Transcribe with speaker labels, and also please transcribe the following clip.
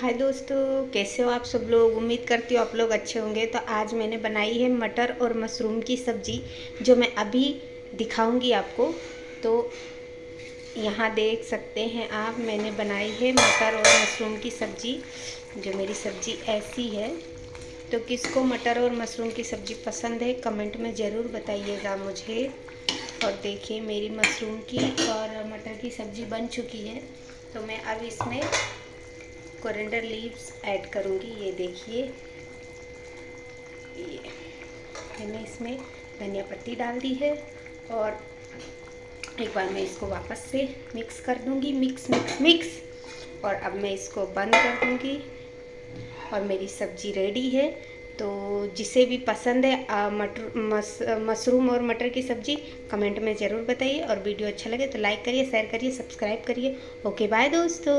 Speaker 1: हाय दोस्तों, कैसे हो आप सब लोग? उम्मीद करती हूँ आप लोग अच्छे होंगे। तो आज मैंने बनाई है मटर और मशरूम की सब्ज़ी, जो मैं अभी दिखाऊँगी आपको। तो यहाँ देख सकते हैं आप, मैंने बनाई है मटर और मशरूम की सब्ज़ी, जो मेरी सब्ज़ी ऐसी है। तो किसको मटर और मशरूम की सब्ज़ी पसंद है, कमेंट में ज़रूर बताइएगा मुझे। और देखिए, मेरी मशरूम की और मटर की सब्ज़ी बन चुकी है। तो मैं अब इसमें कोरिएंडर लीव्स ऐड करूँगी, ये देखिए। ये मैंने इसमें धनिया पत्ती डाल दी है और एक बार मैं इसको वापस से मिक्स कर दूँगी मिक्स मिक्स मिक्स और अब मैं इसको बंद कर दूँगी और मेरी सब्ज़ी रेडी है। तो जिसे भी पसंद है मटर, मस, मशरूम और मटर की सब्ज़ी कमेंट में ज़रूर बताइए। और वीडियो अच्छा लगे तो लाइक करिए शेयर करिए सब्सक्राइब करिए। ओके बाय दोस्तों।